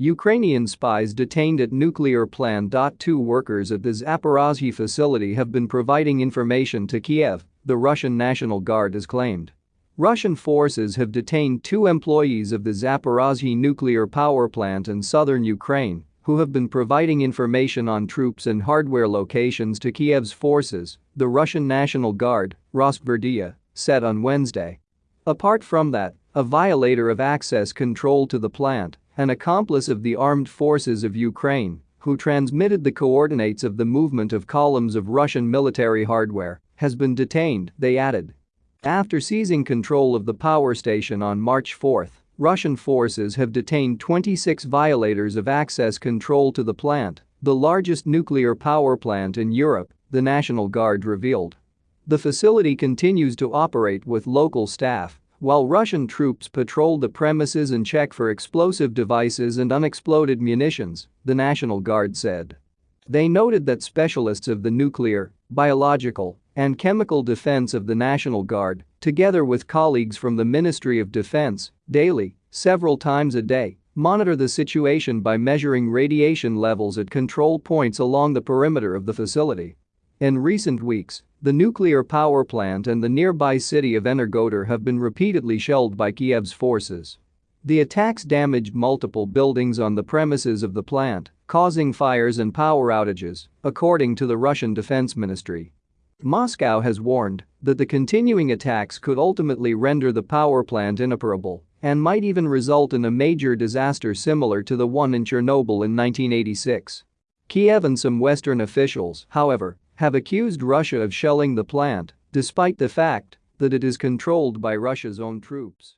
Ukrainian spies detained at nuclear plant. Two workers at the Zaporozhye facility have been providing information to Kiev, the Russian National Guard has claimed. Russian forces have detained two employees of the Zaporozhye nuclear power plant in southern Ukraine who have been providing information on troops and hardware locations to Kiev's forces, the Russian National Guard, Rosgvardia, said on Wednesday. Apart from that, a violator of access control to the plant, an accomplice of the armed forces of Ukraine, who transmitted the coordinates of the movement of columns of Russian military hardware, has been detained, they added. After seizing control of the power station on March 4, Russian forces have detained 26 violators of access control to the plant, the largest nuclear power plant in Europe, the National Guard revealed. The facility continues to operate with local staff while Russian troops patrolled the premises and check for explosive devices and unexploded munitions, the National Guard said. They noted that specialists of the nuclear, biological, and chemical defense of the National Guard, together with colleagues from the Ministry of Defense, daily, several times a day, monitor the situation by measuring radiation levels at control points along the perimeter of the facility. In recent weeks, the nuclear power plant and the nearby city of Energodar have been repeatedly shelled by Kiev's forces. The attacks damaged multiple buildings on the premises of the plant, causing fires and power outages, according to the Russian Defense Ministry. Moscow has warned that the continuing attacks could ultimately render the power plant inoperable and might even result in a major disaster similar to the one in Chernobyl in 1986. Kiev and some Western officials, however, have accused Russia of shelling the plant, despite the fact that it is controlled by Russia's own troops.